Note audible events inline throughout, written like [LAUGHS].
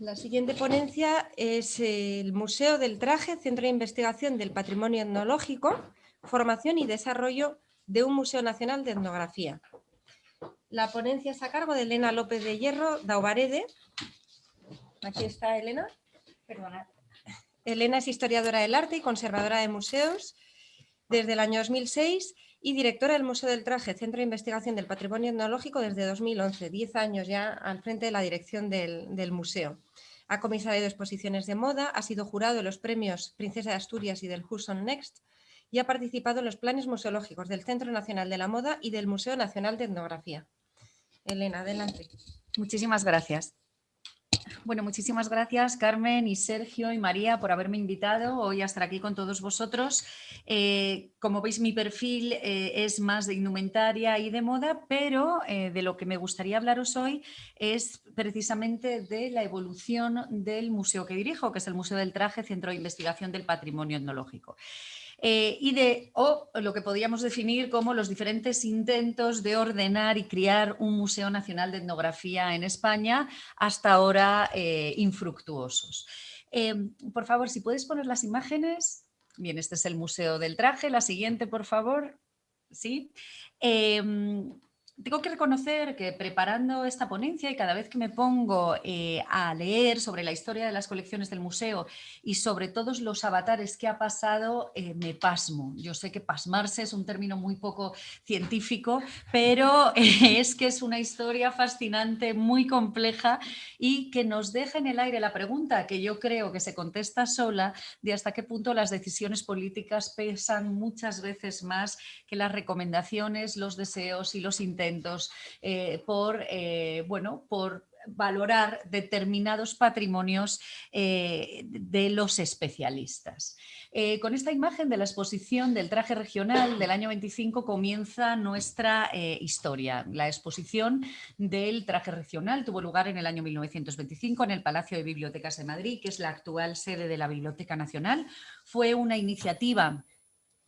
La siguiente ponencia es el Museo del Traje, Centro de Investigación del Patrimonio Etnológico, Formación y Desarrollo de un Museo Nacional de Etnografía. La ponencia es a cargo de Elena López de Hierro Daubarede. Aquí está Elena. Perdona. Elena es historiadora del arte y conservadora de museos desde el año 2006 y directora del Museo del Traje, Centro de Investigación del Patrimonio Etnológico desde 2011, 10 años ya al frente de la dirección del, museo. Ha comisariado exposiciones de moda, ha sido jurado de los premios Princesa de Asturias y del Hudson Next y ha participado en los planes museológicos del Centro Nacional de la Moda y del Museo Nacional de Etnografía. Elena, adelante. Muchísimas gracias. Bueno, muchísimas gracias Carmen y Sergio y María por haberme invitado hoy a estar aquí con todos vosotros. Eh, como veis mi perfil eh, es más de indumentaria y de moda, pero eh, de lo que me gustaría hablaros hoy es precisamente de la evolución del museo que dirijo, que es el Museo del Traje, Centro de Investigación del Patrimonio Etnológico. Eh, y de, o lo que podríamos definir como los diferentes intentos de ordenar y criar un Museo Nacional de Etnografía en España, hasta ahora eh, infructuosos. Eh, por favor, si puedes poner las imágenes. Bien, este es el Museo del Traje. La siguiente, por favor. ¿Sí? Tengo que reconocer que preparando esta ponencia y cada vez que me pongo eh, a leer sobre la historia de las colecciones del museo y sobre todos los avatares que ha pasado, eh, me pasmo. Yo sé que pasmarse es un término muy poco científico, pero [LAUGHS] es que es una historia fascinante, muy compleja y que nos deja en el aire la pregunta que yo creo que se contesta sola de hasta qué punto las decisiones políticas pesan muchas veces más que las recomendaciones, los deseos y los intentos eh, por, eh, bueno, por valorar determinados patrimonios eh, de los especialistas. con esta imagen de la exposición del traje regional del año 25 comienza nuestra historia. La exposición del traje regional tuvo lugar en el año 1925 en el Palacio de Bibliotecas de Madrid, que es la actual sede de la Biblioteca Nacional. Fue una iniciativa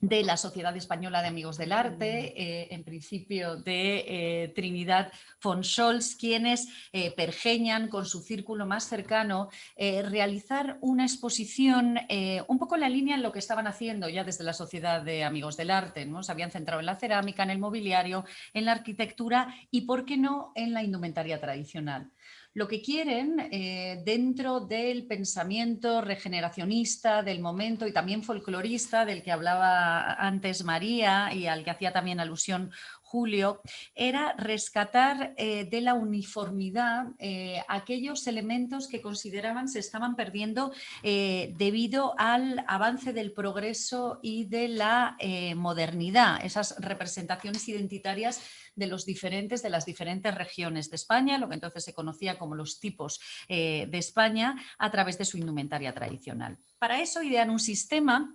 de la Sociedad Española de Amigos del Arte, eh, en principio de eh, Trinidad von Scholz, quienes eh, pergeñan con su círculo más cercano realizar una exposición un poco en la línea en lo que estaban haciendo ya desde la Sociedad de Amigos del Arte. ¿no? Se habían centrado en la cerámica, en el mobiliario, en la arquitectura y, ¿por qué no?, en la indumentaria tradicional lo que quieren eh, dentro del pensamiento regeneracionista del momento y también folclorista del que hablaba antes María y al que hacía también alusión Julio, era rescatar eh, de la uniformidad eh, aquellos elementos que consideraban se estaban perdiendo debido al avance del progreso y de la modernidad, esas representaciones identitarias de los diferentes, de las diferentes regiones de España, lo que entonces se conocía como los tipos eh, de España, a través de su indumentaria tradicional. Para eso idean un sistema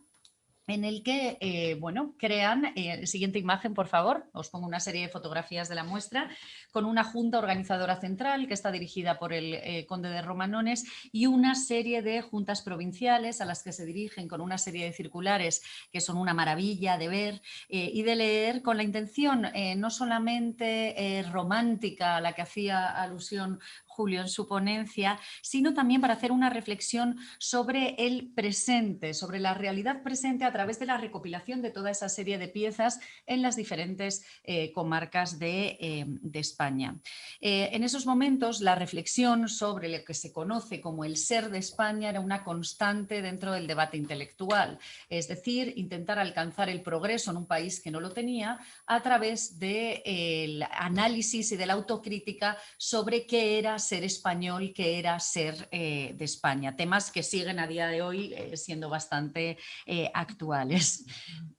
en el que, eh, bueno, crean, eh, siguiente imagen por favor, os pongo una serie de fotografías de la muestra, con una junta organizadora central que está dirigida por el eh, conde de Romanones y una serie de juntas provinciales a las que se dirigen con una serie de circulares que son una maravilla de ver y de leer con la intención no solamente romántica a la que hacía alusión Julio en su ponencia, sino también para hacer una reflexión sobre el presente, sobre la realidad presente a través de la recopilación de toda esa serie de piezas en las diferentes eh, comarcas de, eh, España. Eh, en esos momentos la reflexión sobre lo que se conoce como el ser de España era una constante dentro del debate intelectual, es decir, intentar alcanzar el progreso en un país que no lo tenía a través del análisis y de la autocrítica sobre qué era ser español que era ser eh, de España. Temas que siguen a día de hoy eh, siendo bastante eh, actuales.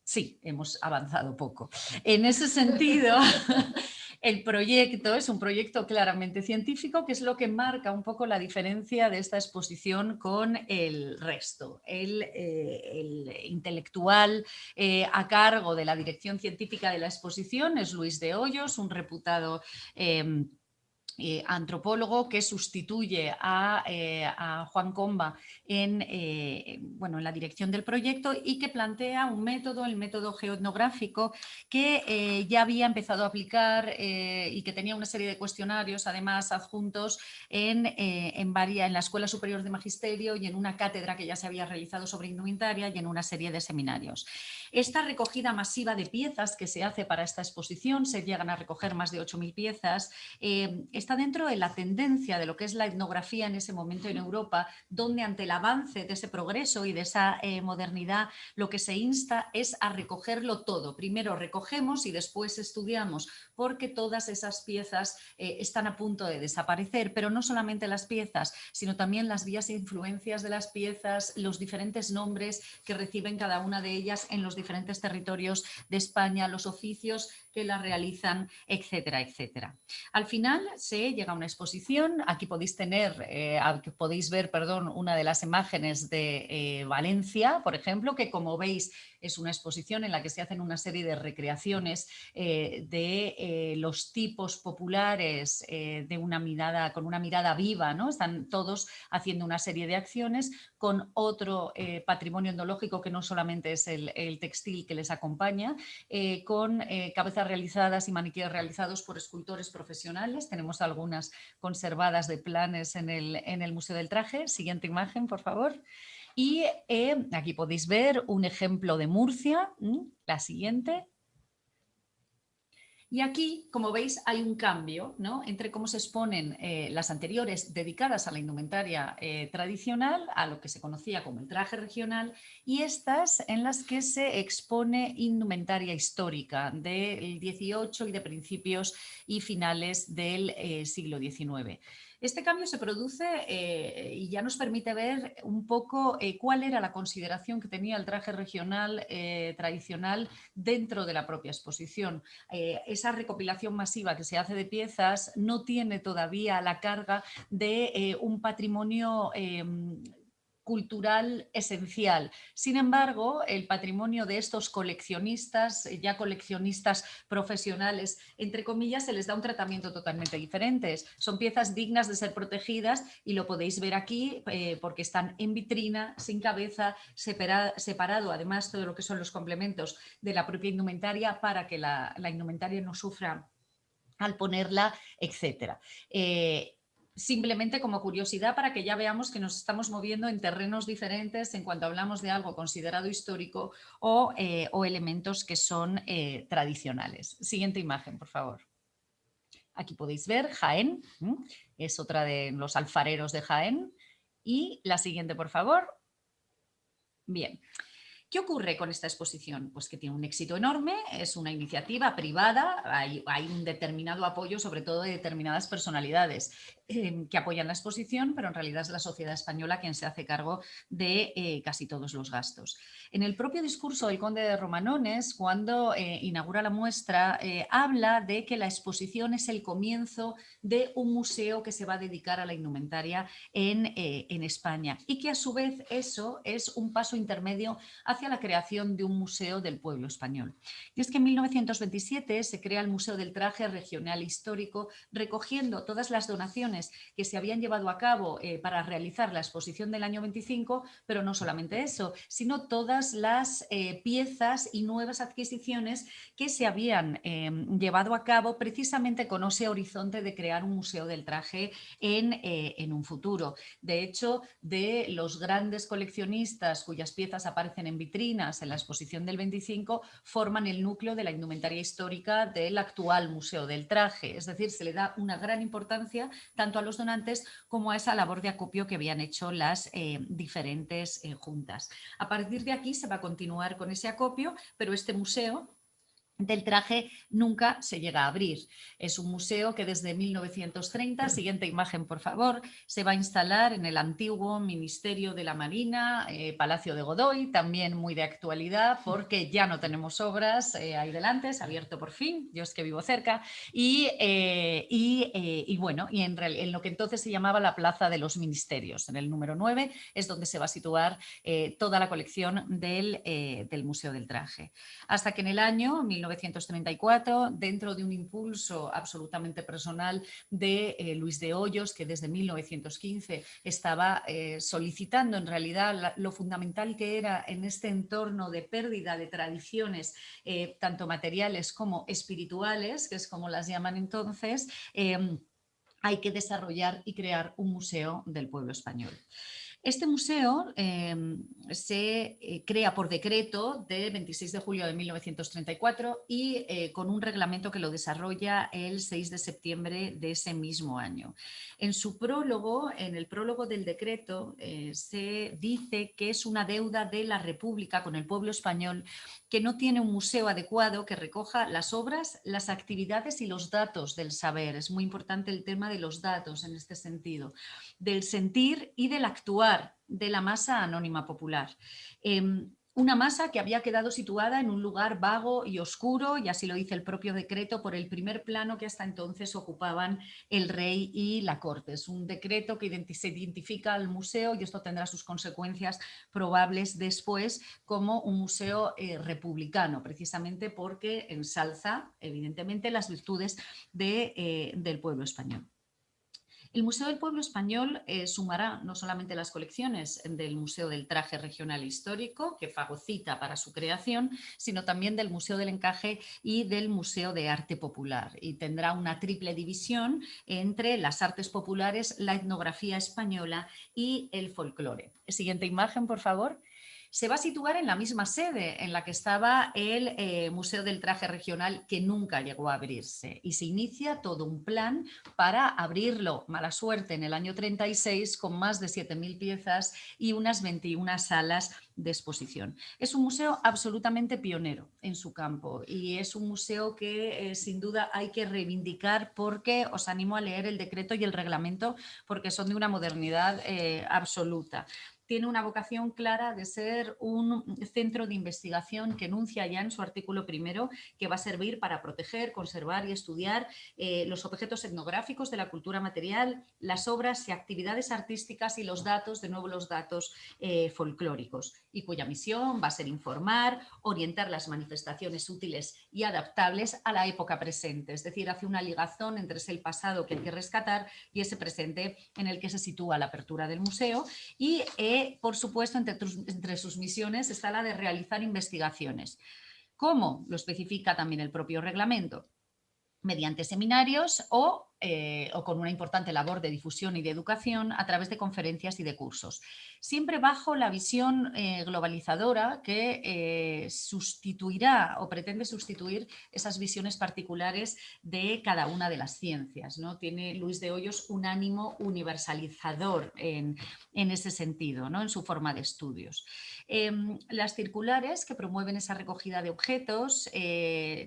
Sí, hemos avanzado poco. En ese sentido, [LAUGHS] el proyecto es un proyecto claramente científico, que es lo que marca un poco la diferencia de esta exposición con el resto. El, el intelectual a cargo de la dirección científica de la exposición es Luis de Hoyos, un reputado em, eh, antropólogo que sustituye a, eh, Juan Comba en, eh, bueno, en la dirección del proyecto y que plantea un método, el método geoetnográfico, que ya había empezado a aplicar y que tenía una serie de cuestionarios además adjuntos en, en, en la Escuela Superior de Magisterio y en una cátedra que ya se había realizado sobre indumentaria y en una serie de seminarios. Esta recogida masiva de piezas que se hace para esta exposición, se llegan a recoger más de 8.000 piezas, está dentro de la tendencia de lo que es la etnografía en ese momento en Europa, donde ante el avance de ese progreso y de esa eh, modernidad, lo que se insta es a recogerlo todo. Primero recogemos y después estudiamos, porque todas esas piezas eh, están a punto de desaparecer, pero no solamente las piezas, sino también las vías e influencias de las piezas, los diferentes nombres que reciben cada una de ellas en los diferentes territorios de España, los oficios que la realizan, etcétera, etcétera. Al final se llega a una exposición, aquí podéis tener, eh, podéis ver, perdón, una de las imágenes de eh, Valencia, por ejemplo, que como veis es una exposición en la que se hacen una serie de recreaciones eh, de eh, los tipos populares eh, de una mirada, con una mirada viva, ¿no? Están todos haciendo una serie de acciones con otro patrimonio endológico que no solamente es el, textil que les acompaña, con cabezas realizadas y maniquíes realizados por escultores profesionales. Tenemos algunas conservadas de planes en el, en el Museo del Traje. Siguiente imagen, por favor. Y eh, aquí podéis ver un ejemplo de Murcia, la siguiente. Y aquí, como veis, hay un cambio ¿no? entre cómo se exponen eh, las anteriores dedicadas a la indumentaria eh, tradicional, a lo que se conocía como el traje regional, y estas en las que se expone indumentaria histórica del XVIII y de principios y finales del siglo XIX. Este cambio se produce eh, y ya nos permite ver un poco eh, cuál era la consideración que tenía el traje regional eh, tradicional dentro de la propia exposición. esa recopilación masiva que se hace de piezas no tiene todavía la carga de un patrimonio em, cultural esencial. Sin embargo, el patrimonio de estos coleccionistas, eh, ya coleccionistas profesionales, entre comillas, se les da un tratamiento totalmente diferente. Son piezas dignas de ser protegidas y lo podéis ver aquí eh, porque están en vitrina, sin cabeza, separado además todo lo que son los complementos de la propia indumentaria para que la, indumentaria no sufra al ponerla, etc simplemente como curiosidad para que ya veamos que nos estamos moviendo en terrenos diferentes en cuanto hablamos de algo considerado histórico o, eh, elementos que son eh, tradicionales. Siguiente imagen, por favor. Aquí podéis ver Jaén, es otra de los alfareros de Jaén. Y la siguiente, por favor. Bien. ¿Qué ocurre con esta exposición? Pues que tiene un éxito enorme, es una iniciativa privada, hay, un determinado apoyo sobre todo de determinadas personalidades eh, que apoyan la exposición, pero en realidad es la sociedad española quien se hace cargo de eh, casi todos los gastos. En el propio discurso del conde de Romanones, cuando eh, inaugura la muestra, habla de que la exposición es el comienzo de un museo que se va a dedicar a la indumentaria en, en España y que a su vez eso es un paso intermedio hacia la creación de un museo del pueblo español. Y es que en 1927 se crea el Museo del Traje Regional Histórico, recogiendo todas las donaciones que se habían llevado a cabo eh, para realizar la exposición del año 25, pero no solamente eso, sino todas las eh, piezas y nuevas adquisiciones que se habían em, llevado a cabo precisamente con ese horizonte de crear un museo del traje en, eh, en un futuro. De hecho, de los grandes coleccionistas cuyas piezas aparecen en vitrinas en la exposición del 25 forman el núcleo de la indumentaria histórica del actual Museo del Traje. Es decir, se le da una gran importancia tanto a los donantes como a esa labor de acopio que habían hecho las eh, diferentes eh, juntas. A partir de aquí se va a continuar con ese acopio, pero este museo del traje nunca se llega a abrir. Es un museo que desde 1930, siguiente imagen por favor, se va a instalar en el antiguo Ministerio de la Marina, eh, Palacio de Godoy, también muy de actualidad porque ya no tenemos obras eh, ahí delante, es abierto por fin, yo es que vivo cerca, y, eh, y, bueno, y en, en, lo que entonces se llamaba la Plaza de los Ministerios, en el número 9, es donde se va a situar toda la colección del, del Museo del Traje. Hasta que en el año 19 1934, dentro de un impulso absolutamente personal de eh, Luis de Hoyos, que desde 1915 estaba eh, solicitando en realidad lo fundamental que era en este entorno de pérdida de tradiciones, eh, tanto materiales como espirituales, que es como las llaman entonces, hay que desarrollar y crear un museo del pueblo español. Este museo em, se eh, crea por decreto de 26 de julio de 1934 y eh, con un reglamento que lo desarrolla el 6 de septiembre de ese mismo año. En su prólogo, en el prólogo del decreto, eh, se dice que es una deuda de la República con el pueblo español que no tiene un museo adecuado que recoja las obras, las actividades y los datos del saber. Es muy importante el tema de los datos en este sentido, del sentir y del actuar de la masa anónima popular. Em, una masa que había quedado situada en un lugar vago y oscuro, y así lo dice el propio decreto, por el primer plano que hasta entonces ocupaban el rey y la corte. Es un decreto que se identifica al museo y esto tendrá sus consecuencias probables después como un museo eh, republicano, precisamente porque ensalza evidentemente las virtudes eh, del pueblo español. El Museo del Pueblo Español eh, sumará no solamente las colecciones del Museo del Traje Regional Histórico, que fagocita para su creación, sino también del Museo del Encaje y del Museo de Arte Popular. Y tendrá una triple división entre las artes populares, la etnografía española y el folclore. Siguiente imagen, por favor se va a situar en la misma sede en la que estaba el eh, Museo del Traje Regional que nunca llegó a abrirse y se inicia todo un plan para abrirlo, mala suerte, en el año 36 con más de 7.000 piezas y unas 21 salas de exposición. Es un museo absolutamente pionero en su campo y es un museo que eh, sin duda hay que reivindicar porque os animo a leer el decreto y el reglamento porque son de una modernidad eh, absoluta tiene una vocación clara de ser un centro de investigación que enuncia ya en su artículo primero que va a servir para proteger, conservar y estudiar eh, los objetos etnográficos de la cultura material, las obras y actividades artísticas y los datos, de nuevo los datos eh, folclóricos, y cuya misión va a ser informar, orientar las manifestaciones útiles y adaptables a la época presente, es decir, hace una ligazón entre ese pasado que hay que rescatar y ese presente en el que se sitúa la apertura del museo y eh, por supuesto, entre, sus misiones está la de realizar investigaciones. ¿Cómo? Lo especifica también el propio reglamento mediante seminarios o eh, o con una importante labor de difusión y de educación a través de conferencias y de cursos. Siempre bajo la visión eh, globalizadora que eh, sustituirá o pretende sustituir esas visiones particulares de cada una de las ciencias. ¿no? Tiene Luis de Hoyos un ánimo universalizador en, en ese sentido, ¿no? en su forma de estudios. Em, las circulares que promueven esa recogida de objetos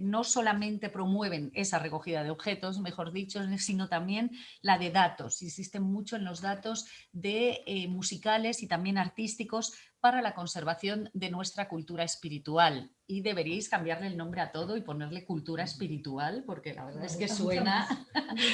no solamente promueven esa recogida de objetos, mejor dicho, sino también la de datos. Insisten mucho en los datos de eh, musicales y también artísticos para la conservación de nuestra cultura espiritual y deberíais cambiarle el nombre a todo y ponerle cultura espiritual porque la verdad es que [LAUGHS] suena,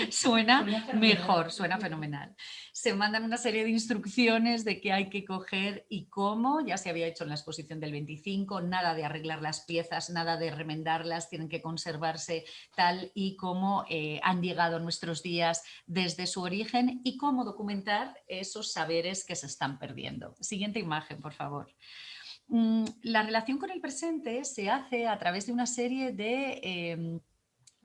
suena mejor, suena fenomenal. Se mandan una serie de instrucciones de qué hay que coger y cómo, ya se había hecho en la exposición del 25, nada de arreglar las piezas, nada de remendarlas, tienen que conservarse tal y como eh, han llegado a nuestros días desde su origen y cómo documentar esos saberes que se están perdiendo. Siguiente imagen, por favor. Mm, la relación con el presente se hace a través de una serie de em,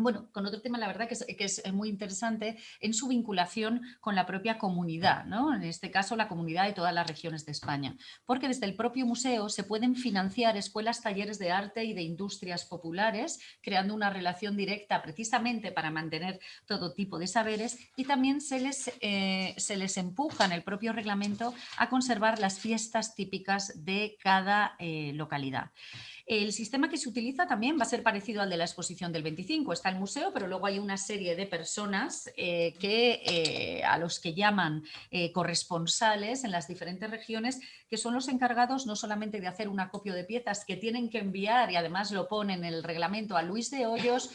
bueno, con otro tema la verdad que es, muy interesante en su vinculación con la propia comunidad, ¿no? en este caso la comunidad de todas las regiones de España, porque desde el propio museo se pueden financiar escuelas, talleres de arte y de industrias populares, creando una relación directa precisamente para mantener todo tipo de saberes y también se les, eh, se les empuja en el propio reglamento a conservar las fiestas típicas de cada eh, localidad. El sistema que se utiliza también va a ser parecido al de la exposición del 25, está el museo, pero luego hay una serie de personas que, a los que llaman corresponsales en las diferentes regiones, que son los encargados no solamente de hacer un acopio de piezas que tienen que enviar, y además lo pone en el reglamento a Luis de Hoyos,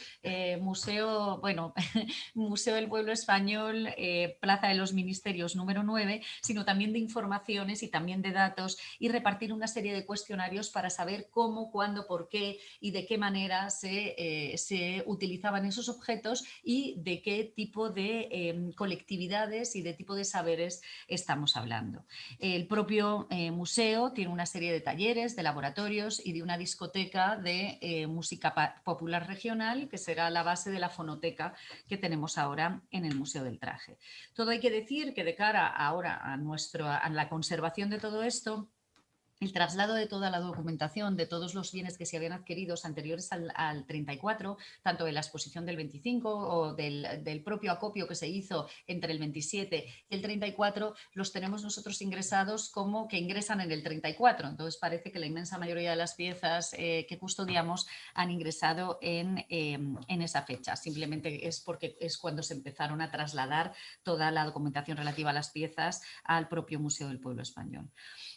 Museo, bueno, [LAUGHS] Museo del Pueblo Español, Plaza de los Ministerios número 9, sino también de informaciones y también de datos y repartir una serie de cuestionarios para saber cómo, cuándo, por qué y de qué manera se, eh, utilizaban esos objetos y de qué tipo de em, colectividades y de tipo de saberes estamos hablando. El propio eh, museo tiene una serie de talleres, de laboratorios y de una discoteca de eh, música popular regional que será la base de la fonoteca que tenemos ahora en el Museo del Traje. Todo hay que decir que de cara ahora a, nuestro, a la conservación de todo esto, el traslado de toda la documentación de todos los bienes que se habían adquirido anteriores al, 34, tanto de la exposición del 25 o del, propio acopio que se hizo entre el 27 y el 34, los tenemos nosotros ingresados como que ingresan en el 34. Entonces parece que la inmensa mayoría de las piezas eh, que custodiamos han ingresado en, em, en esa fecha. Simplemente es porque es cuando se empezaron a trasladar toda la documentación relativa a las piezas al propio Museo del Pueblo Español.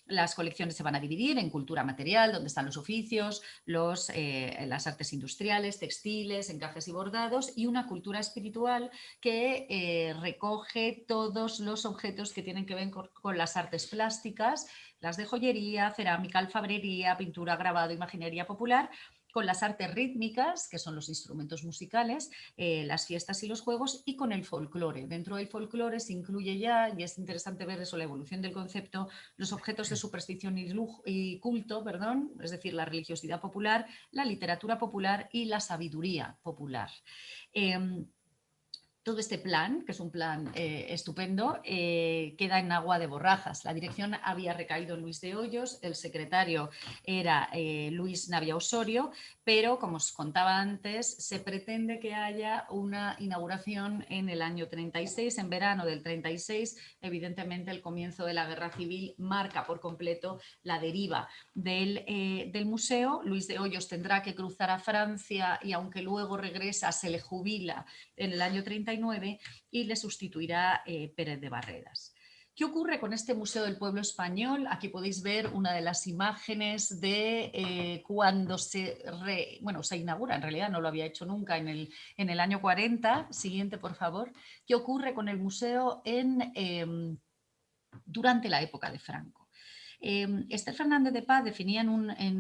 Las colecciones se van a dividir en cultura material, donde están los oficios, los, eh, las artes industriales, textiles, encajes y bordados, y una cultura espiritual que eh, recoge todos los objetos que tienen que ver con, las artes plásticas, las de joyería, cerámica, alfabrería, pintura, grabado, imaginería popular, con las artes rítmicas, que son los instrumentos musicales, eh, las fiestas y los juegos, y con el folclore. Dentro del folclore se incluye ya, y es interesante ver eso, la evolución del concepto, los objetos de superstición y, y culto, perdón, es decir, la religiosidad popular, la literatura popular y la sabiduría popular. Em, todo este plan, que es un plan eh, estupendo, eh, queda en agua de borrajas. La dirección había recaído en Luis de Hoyos, el secretario era eh, Luis Navia Osorio, pero como os contaba antes, se pretende que haya una inauguración en el año 36, en verano del 36. Evidentemente el comienzo de la guerra civil marca por completo la deriva del, del museo. Luis de Hoyos tendrá que cruzar a Francia y aunque luego regresa, se le jubila en el año 36 y le sustituirá eh, Pérez de Barreras. ¿Qué ocurre con este Museo del Pueblo Español? Aquí podéis ver una de las imágenes de eh, cuando se, bueno, se inaugura, en realidad no lo había hecho nunca en el, en el año 40. Siguiente, por favor. ¿Qué ocurre con el museo en, em, durante la época de Franco? Eh, Esther Fernández de Paz definía en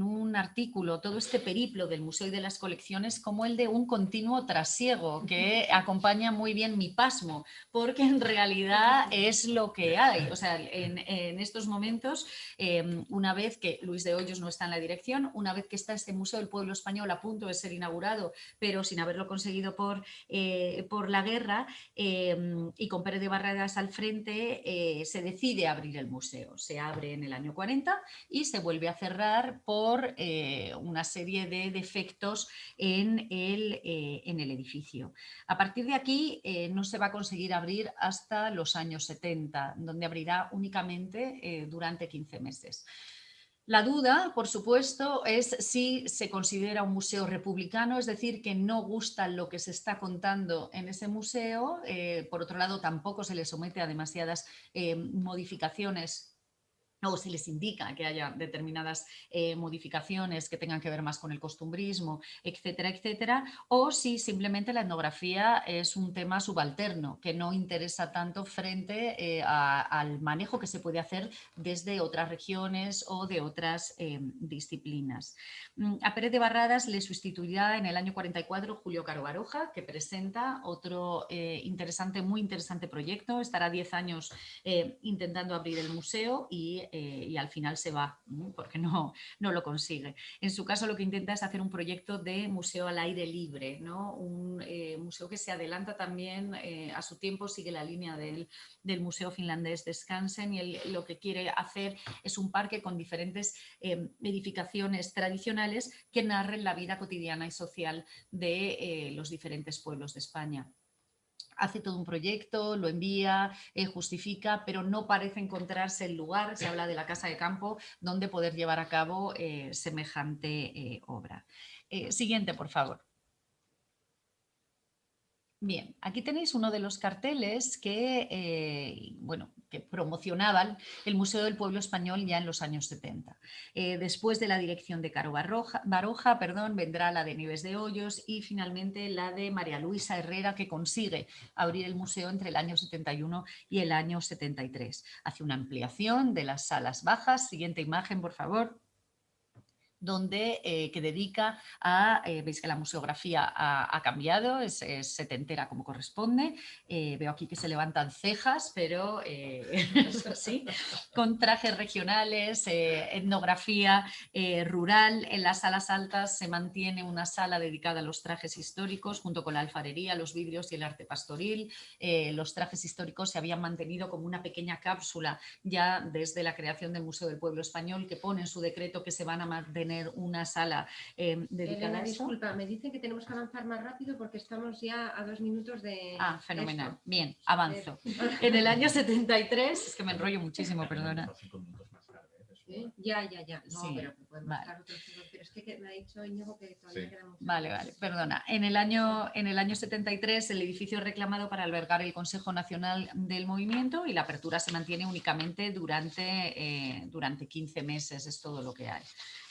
un, artículo todo este periplo del museo y de las colecciones como el de un continuo trasiego que acompaña muy bien mi pasmo, porque en realidad es lo que hay. O sea, en, estos momentos, em, una vez que Luis de Hoyos no está en la dirección, una vez que está este Museo del Pueblo Español a punto de ser inaugurado, pero sin haberlo conseguido por, eh, por la guerra, em, y con Pérez de Barradas al frente, eh, se decide abrir el museo. Se abre en el año 40 y se vuelve a cerrar por eh, una serie de defectos en el, eh, en el, edificio. A partir de aquí eh, no se va a conseguir abrir hasta los años 70, donde abrirá únicamente durante 15 meses. La duda, por supuesto, es si se considera un museo republicano, es decir, que no gusta lo que se está contando en ese museo. por otro lado, tampoco se le somete a demasiadas modificaciones o se les indica que haya determinadas eh, modificaciones que tengan que ver más con el costumbrismo, etcétera, etcétera, o si simplemente la etnografía es un tema subalterno que no interesa tanto frente eh, al manejo que se puede hacer desde otras regiones o de otras eh, disciplinas. Mm, a Pérez de Barradas le sustituirá en el año 44 Julio Caro Baroja, que presenta otro interesante, muy interesante proyecto, estará 10 años intentando abrir el museo y eh, y al final se va, porque no, no lo consigue. En su caso lo que intenta es hacer un proyecto de museo al aire libre, ¿no? un eh, museo que se adelanta también eh, a su tiempo, sigue la línea del, del Museo Finlandés de Skansen y lo que quiere hacer es un parque con diferentes edificaciones tradicionales que narren la vida cotidiana y social de los diferentes pueblos de España hace todo un proyecto, lo envía, eh, justifica, pero no parece encontrarse el lugar, se habla de la casa de campo, donde poder llevar a cabo eh, semejante eh, obra. siguiente, por favor. Bien, aquí tenéis uno de los carteles que, eh, bueno, que promocionaban el Museo del Pueblo Español ya en los años 70. Eh, después de la dirección de Caro Baroja, perdón, vendrá la de Nieves de Hoyos y finalmente la de María Luisa Herrera que consigue abrir el museo entre el año 71 y el año 73. Hace una ampliación de las salas bajas. Siguiente imagen, por favor donde, eh, que dedica a, eh, veis que la museografía ha, cambiado, es, setentera como corresponde, eh, veo aquí que se levantan cejas, pero [LAUGHS] sí, con trajes regionales, etnografía rural, en las salas altas se mantiene una sala dedicada a los trajes históricos, junto con la alfarería, los vidrios y el arte pastoril, los trajes históricos se habían mantenido como una pequeña cápsula ya desde la creación del Museo del Pueblo Español, que pone en su decreto que se van a mantener una sala eh, dedicada a eso. disculpa, me dicen que tenemos que avanzar más rápido porque estamos ya a dos minutos de... Ah, fenomenal. Bien, avanzo. [LAUGHS] En el año 73, es que me enrollo muchísimo, perdona. Ya, ya, ya. No, pero podemos vale. otros pero es que me ha dicho Íñigo que todavía queda mucho. Vale, vale, perdona. En el, año, en el año 73 el edificio es reclamado para albergar el Consejo Nacional del Movimiento y la apertura se mantiene únicamente durante, eh, durante 15 meses, es todo lo que hay.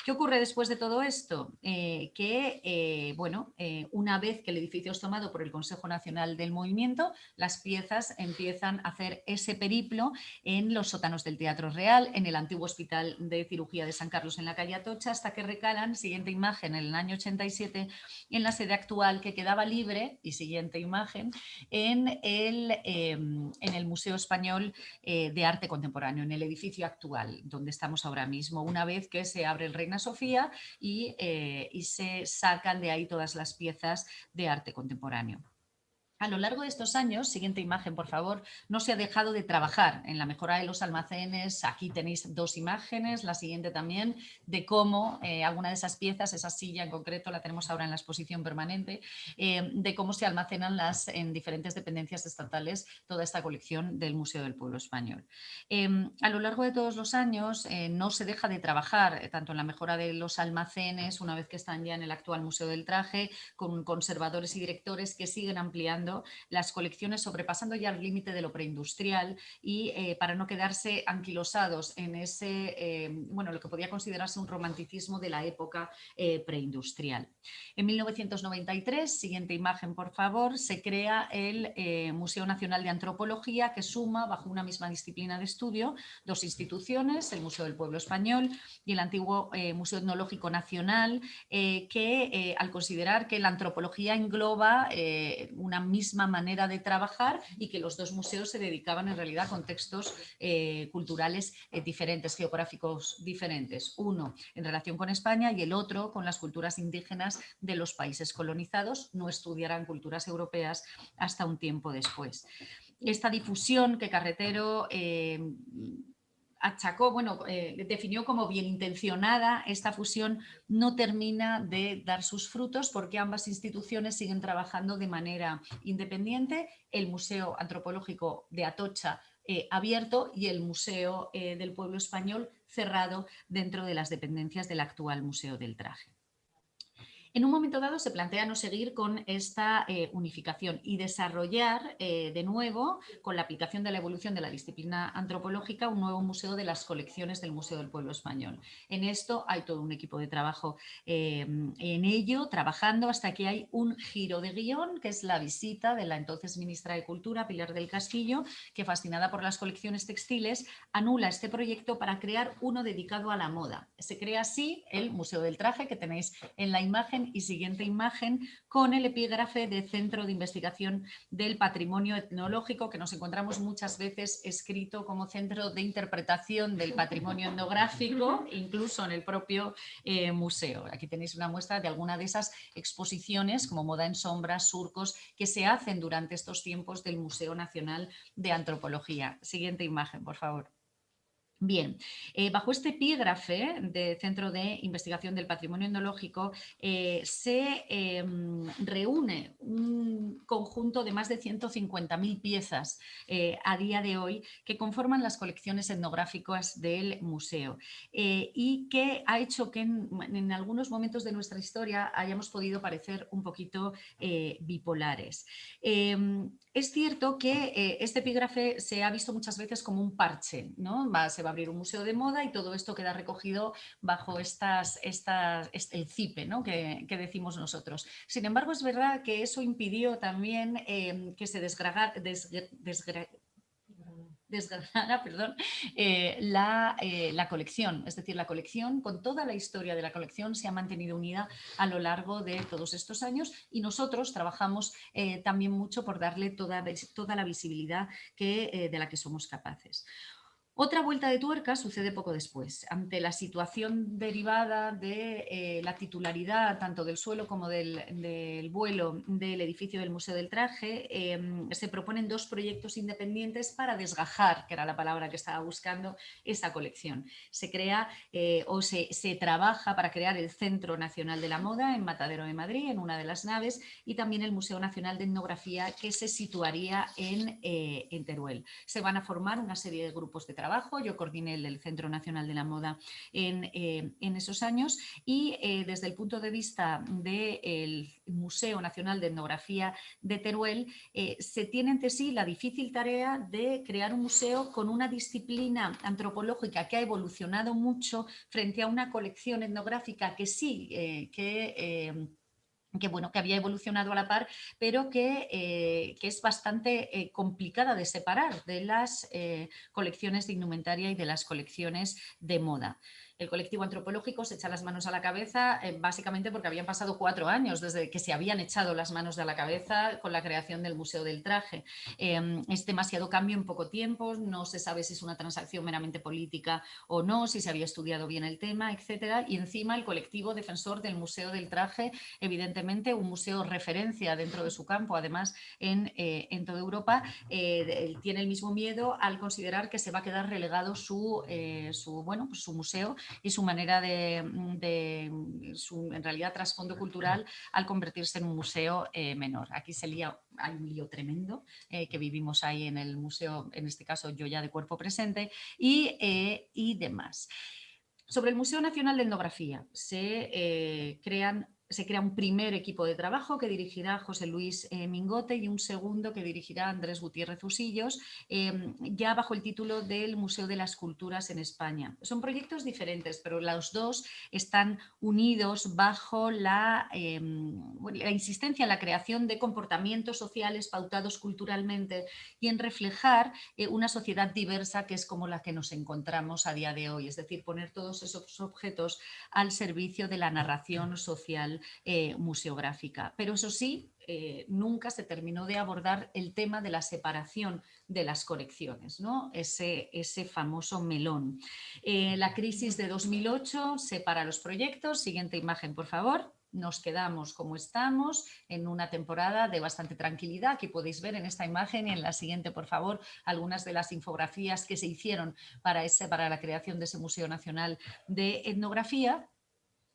¿Qué ocurre después de todo esto? Eh, que, eh, bueno, eh, una vez que el edificio es tomado por el Consejo Nacional del Movimiento, las piezas empiezan a hacer ese periplo en los sótanos del Teatro Real, en el antiguo Hospital de Cirugía de San Carlos en la calle Atocha, hasta que recalan, siguiente imagen, en el año 87, en la sede actual que quedaba libre, y siguiente imagen, en el, em, en el Museo Español de Arte Contemporáneo, en el edificio actual, donde estamos ahora mismo, una vez que se abre el Reino Sofía eh, y se sacan de ahí todas las piezas de arte contemporáneo. A lo largo de estos años, siguiente imagen por favor, no se ha dejado de trabajar en la mejora de los almacenes. Aquí tenéis dos imágenes, la siguiente también, de cómo eh, alguna de esas piezas, esa silla en concreto, la tenemos ahora en la exposición permanente, eh, de cómo se almacenan las, en diferentes dependencias estatales toda esta colección del Museo del Pueblo Español. Em, a lo largo de todos los años eh, no se deja de trabajar tanto en la mejora de los almacenes, una vez que están ya en el actual Museo del Traje, con conservadores y directores que siguen ampliando las colecciones sobrepasando ya el límite de lo preindustrial y eh, para no quedarse anquilosados en ese, eh, bueno, lo que podía considerarse un romanticismo de la época eh, preindustrial. En 1993, siguiente imagen por favor, se crea el Museo Nacional de Antropología que suma bajo una misma disciplina de estudio dos instituciones, el Museo del Pueblo Español y el antiguo Museo Etnológico Nacional, que al considerar que la antropología engloba una misma misma manera de trabajar y que los dos museos se dedicaban en realidad a contextos eh, culturales eh, diferentes, geográficos diferentes. Uno en relación con España y el otro con las culturas indígenas de los países colonizados. No estudiarán culturas europeas hasta un tiempo después. Esta difusión que Carretero eh, achacó, bueno, eh, definió como bien intencionada, esta fusión no termina de dar sus frutos porque ambas instituciones siguen trabajando de manera independiente, el Museo Antropológico de Atocha eh, abierto y el Museo eh, del Pueblo Español cerrado dentro de las dependencias del actual Museo del Traje. En un momento dado se plantea no seguir con esta eh, unificación y desarrollar eh, de nuevo, con la aplicación de la evolución de la disciplina antropológica, un nuevo museo de las colecciones del Museo del Pueblo Español. En esto hay todo un equipo de trabajo eh, en ello, trabajando hasta que hay un giro de guion, que es la visita de la entonces ministra de Cultura, Pilar del Castillo, que fascinada por las colecciones textiles, anula este proyecto para crear uno dedicado a la moda. Se crea así el Museo del Traje, que tenéis en la imagen y siguiente imagen con el epígrafe de Centro de Investigación del Patrimonio Etnológico que nos encontramos muchas veces escrito como Centro de Interpretación del Patrimonio Etnográfico, incluso en el propio eh, museo. Aquí tenéis una muestra de alguna de esas exposiciones como Moda en Sombras, Surcos, que se hacen durante estos tiempos del Museo Nacional de Antropología. Siguiente imagen, por favor. Bien, eh, bajo este epígrafe de Centro de Investigación del Patrimonio Etnológico eh, se em, reúne un conjunto de más de 150.000 piezas eh, a día de hoy que conforman las colecciones etnográficas del museo y que ha hecho que en, en, algunos momentos de nuestra historia hayamos podido parecer un poquito bipolares. Es cierto que este epígrafe se ha visto muchas veces como un parche, ¿no? se va abrir un museo de moda y todo esto queda recogido bajo estas, estas, este, el CIPE ¿no? que, decimos nosotros. Sin embargo, es verdad que eso impidió también eh, que se desgragara, [LAUGHS] perdón, eh, la, eh, la, colección. Es decir, la colección, con toda la historia de la colección, se ha mantenido unida a lo largo de todos estos años y nosotros trabajamos también mucho por darle toda, toda la visibilidad que, de la que somos capaces. Otra vuelta de tuerca sucede poco después. Ante la situación derivada de eh, la titularidad tanto del suelo como del, vuelo del edificio del Museo del Traje, em, se proponen dos proyectos independientes para desgajar, que era la palabra que estaba buscando, esa colección. Se crea eh, o se, trabaja para crear el Centro Nacional de la Moda en Matadero de Madrid, en una de las naves, y también el Museo Nacional de Etnografía que se situaría en, eh, en Teruel. Se van a formar una serie de grupos de trabajo yo coordiné el Centro Nacional de la Moda en, eh, esos años y eh, desde el punto de vista del Museo Nacional de Etnografía de Teruel eh, se tiene ante sí la difícil tarea de crear un museo con una disciplina antropológica que ha evolucionado mucho frente a una colección etnográfica que sí, que que, bueno, que había evolucionado a la par, pero que, eh, es bastante eh, complicada de separar de las eh, colecciones de indumentaria y de las colecciones de moda el colectivo antropológico se echa las manos a la cabeza eh, básicamente porque habían pasado cuatro años desde que se habían echado las manos de la cabeza con la creación del Museo del Traje. Em, es demasiado cambio en poco tiempo, no se sabe si es una transacción meramente política o no, si se había estudiado bien el tema, etcétera. Y encima el colectivo defensor del Museo del Traje, evidentemente un museo referencia dentro de su campo, además en, eh, toda Europa, eh, tiene el mismo miedo al considerar que se va a quedar relegado su, su, bueno, pues su museo y su manera de, mm, su, en realidad, trasfondo cultural al convertirse en un museo eh, menor. Aquí se lía, hay un lío tremendo eh, que vivimos ahí en el museo, en este caso yo ya de cuerpo presente, y, eh, y demás. Sobre el Museo Nacional de Etnografía se crean se crea un primer equipo de trabajo que dirigirá José Luis eh, Mingote y un segundo que dirigirá Andrés Gutiérrez Usillos, em, ya bajo el título del Museo de las Culturas en España. Son proyectos diferentes, pero los dos están unidos bajo la, em, la insistencia en la creación de comportamientos sociales pautados culturalmente y en reflejar eh, una sociedad diversa que es como la que nos encontramos a día de hoy, es decir, poner todos esos objetos al servicio de la narración social eh, museográfica. Pero eso sí, eh, nunca se terminó de abordar el tema de la separación de las colecciones, ¿no? ese, ese famoso melón. Eh, la crisis de 2008 separa los proyectos. Siguiente imagen, por favor nos quedamos como estamos en una temporada de bastante tranquilidad. Aquí podéis ver en esta imagen y en la siguiente, por favor, algunas de las infografías que se hicieron para, ese, para la creación de ese Museo Nacional de Etnografía.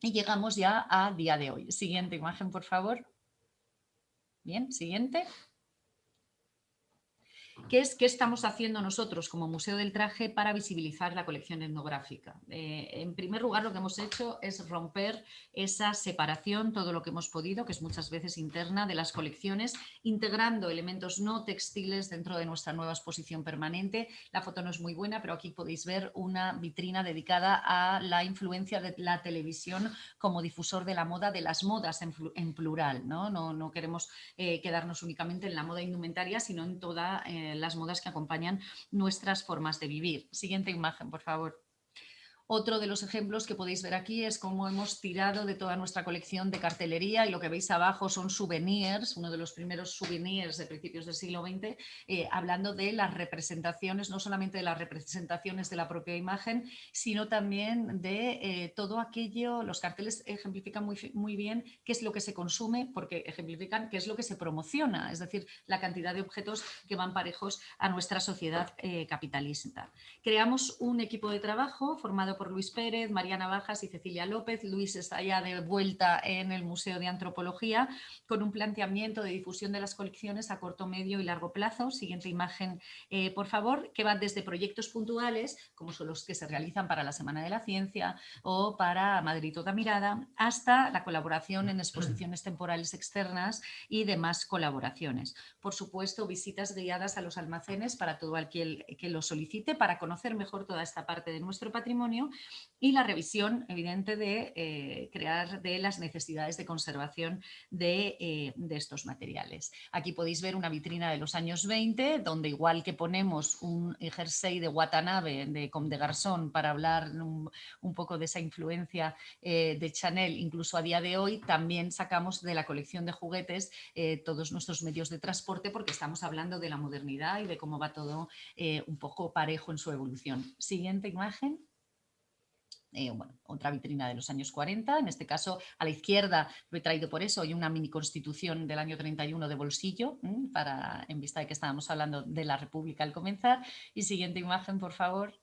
Y llegamos ya a día de hoy. Siguiente imagen, por favor. Bien, siguiente. ¿Qué es qué estamos haciendo nosotros como Museo del Traje para visibilizar la colección etnográfica? Eh, en primer lugar, lo que hemos hecho es romper esa separación, todo lo que hemos podido, que es muchas veces interna, de las colecciones, integrando elementos no textiles dentro de nuestra nueva exposición permanente. La foto no es muy buena, pero aquí podéis ver una vitrina dedicada a la influencia de la televisión como difusor de la moda, de las modas en, plural. No, no, queremos eh, quedarnos únicamente en la moda indumentaria, sino en toda... Eh, las modas que acompañan nuestras formas de vivir. Siguiente imagen, por favor. Otro de los ejemplos que podéis ver aquí es cómo hemos tirado de toda nuestra colección de cartelería y lo que veis abajo son souvenirs, uno de los primeros souvenirs de principios del siglo XX, eh, hablando de las representaciones, no solamente de las representaciones de la propia imagen, sino también de eh, todo aquello, los carteles ejemplifican muy, bien qué es lo que se consume porque ejemplifican qué es lo que se promociona, es decir, la cantidad de objetos que van parejos a nuestra sociedad eh, capitalista. Creamos un equipo de trabajo formado por Luis Pérez, Mariana Bajas y Cecilia López. Luis está ya de vuelta en el Museo de Antropología con un planteamiento de difusión de las colecciones a corto, medio y largo plazo. Siguiente imagen, eh, por favor, que va desde proyectos puntuales, como son los que se realizan para la Semana de la Ciencia o para Madrid Toda Mirada, hasta la colaboración en exposiciones temporales externas y demás colaboraciones. Por supuesto, visitas guiadas a los almacenes para todo aquel que lo solicite para conocer mejor toda esta parte de nuestro patrimonio y la revisión evidente de eh, crear de las necesidades de conservación eh, de, estos materiales. Aquí podéis ver una vitrina de los años 20 donde igual que ponemos un jersey de Watanabe de Comme de Garzón para hablar un, poco de esa influencia eh, de Chanel incluso a día de hoy también sacamos de la colección de juguetes todos nuestros medios de transporte porque estamos hablando de la modernidad y de cómo va todo un poco parejo en su evolución. Siguiente imagen. Eh, bueno, otra vitrina de los años 40, en este caso a la izquierda lo he traído por eso, hay una mini constitución del año 31 de bolsillo, para, en vista de que estábamos hablando de la República al comenzar. Y siguiente imagen, por favor.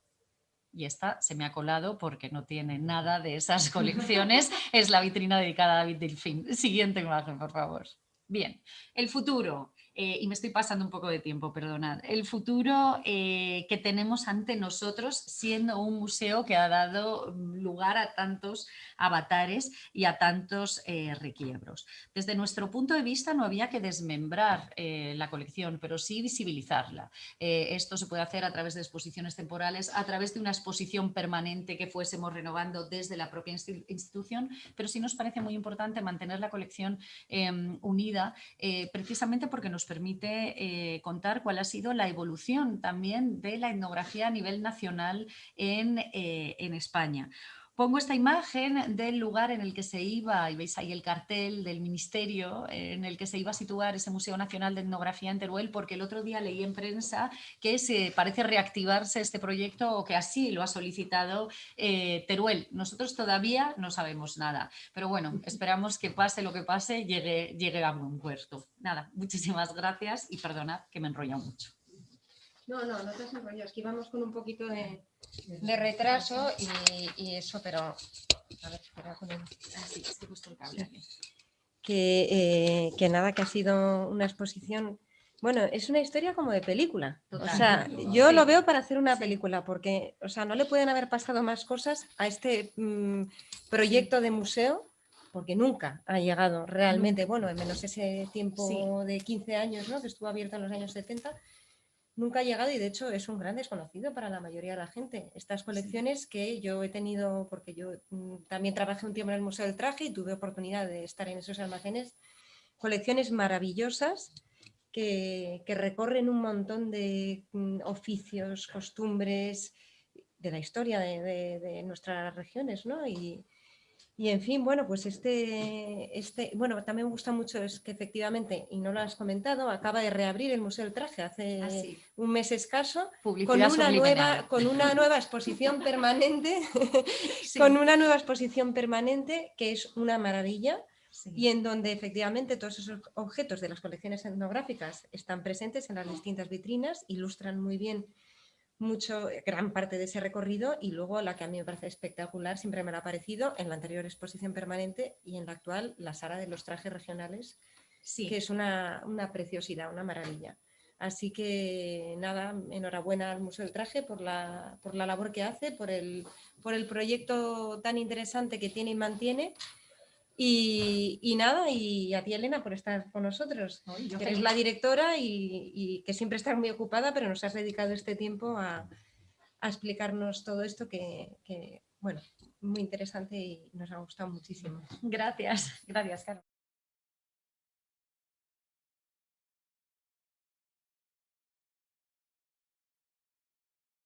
Y esta se me ha colado porque no tiene nada de esas [LAUGHS] colecciones, es la vitrina dedicada a David Delfín. Siguiente imagen, por favor. Bien, el futuro. Eh, y me estoy pasando un poco de tiempo, perdonad, el futuro eh, que tenemos ante nosotros siendo un museo que ha dado lugar a tantos avatares y a tantos eh, requiebros. Desde nuestro punto de vista no había que desmembrar la colección, pero sí visibilizarla. esto se puede hacer a través de exposiciones temporales, a través de una exposición permanente que fuésemos renovando desde la propia institución, pero sí nos parece muy importante mantener la colección em, unida precisamente porque nos permite eh, contar cuál ha sido la evolución también de la etnografía a nivel nacional en, eh, en España. Pongo esta imagen del lugar en el que se iba, y veis ahí el cartel del ministerio, en el que se iba a situar ese Museo Nacional de Etnografía en Teruel, porque el otro día leí en prensa que se parece reactivarse este proyecto o que así lo ha solicitado eh, Teruel. Nosotros todavía no sabemos nada, pero bueno, esperamos que pase lo que pase, llegue, llegue a buen puerto. Nada, muchísimas gracias y perdonad que me he enrollado mucho. No, no, no te has enrollado, es que íbamos con un poquito de de retraso y, eso, pero... A ver, espera con el... Ah, que, eh, que nada, que ha sido una exposición... Bueno, es una historia como de película. O sea, yo lo veo para hacer una película, porque o sea, no le pueden haber pasado más cosas a este mm, proyecto de museo, porque nunca ha llegado realmente, bueno, en menos ese tiempo de 15 años, ¿no? que estuvo abierto en los años 70, nunca ha llegado y de hecho es un gran desconocido para la mayoría de la gente. Estas colecciones que yo he tenido, porque yo mm, también trabajé un tiempo en el Museo del Traje y tuve oportunidad de estar en esos almacenes, colecciones maravillosas que, recorren un montón de mm, oficios, costumbres, de la historia de, nuestras regiones, ¿no? Y, y en fin, bueno, pues este, este, bueno, también me gusta mucho es que efectivamente, y no lo has comentado, acaba de reabrir el Museo del Traje hace ah, un mes escaso, con una, nueva, con una [LAUGHS] nueva exposición permanente, [LAUGHS] con una nueva exposición permanente que es una maravilla, y en donde efectivamente todos esos objetos de las colecciones etnográficas están presentes en las distintas vitrinas, ilustran muy bien mucho, eh, gran parte de ese recorrido y luego la que a mí me parece espectacular, siempre me ha parecido, en la anterior exposición permanente y en la actual, la sala de los trajes regionales, sí. que es una, una preciosidad, una maravilla. Así que nada, enhorabuena al Museo del Traje por la, por la labor que hace, por el, por el proyecto tan interesante que tiene y mantiene y, nada, y a ti Elena por estar con nosotros. eres la directora y, que siempre estás muy ocupada, pero nos has dedicado este tiempo a, explicarnos todo esto que, que, bueno, muy interesante y nos ha gustado muchísimo. Gracias, gracias Carlos.